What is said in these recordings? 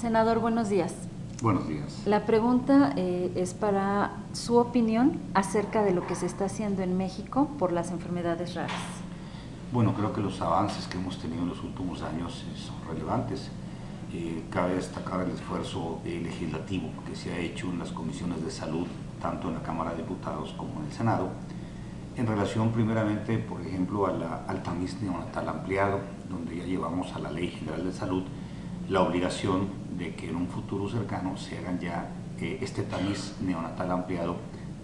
Senador, buenos días. Buenos días. La pregunta eh, es para su opinión acerca de lo que se está haciendo en México por las enfermedades raras. Bueno, creo que los avances que hemos tenido en los últimos años eh, son relevantes. Eh, cabe destacar el esfuerzo eh, legislativo que se ha hecho en las comisiones de salud, tanto en la Cámara de Diputados como en el Senado, en relación primeramente, por ejemplo, a la, al tamiz neonatal ampliado, donde ya llevamos a la Ley General de Salud la obligación de que en un futuro cercano se hagan ya eh, este tamiz neonatal ampliado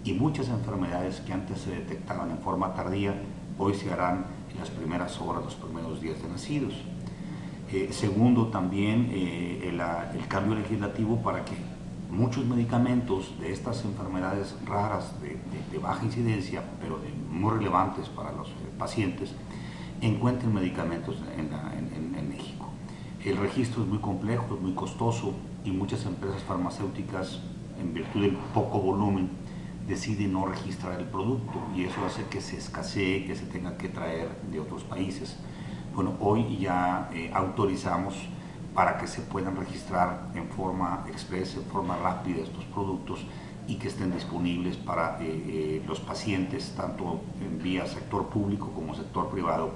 y muchas enfermedades que antes se detectaban en forma tardía, hoy se harán en las primeras horas, los primeros días de nacidos. Eh, segundo, también eh, el, cambio legislativo para que muchos medicamentos de estas enfermedades raras de, baja incidencia, pero muy relevantes para los pacientes, encuentren medicamentos en, la. El registro es muy complejo, es muy costoso y muchas empresas farmacéuticas, en virtud del poco volumen, deciden no registrar el producto y eso hace que se escasee, que se tenga que traer de otros países bueno, hoy ya eh, autorizamos para que se puedan registrar en forma expresa, en forma rápida estos productos y que estén disponibles para eh, eh, los pacientes, tanto en vía sector público como sector privado,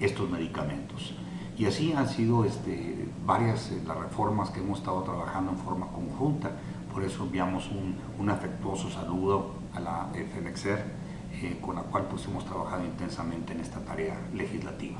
estos medicamentos. Y así han sido este, varias eh, las reformas que hemos estado trabajando en forma conjunta, por eso enviamos un, un afectuoso saludo a la FEMEXER, con la cual pues, hemos trabajado intensamente en esta tarea legislativa.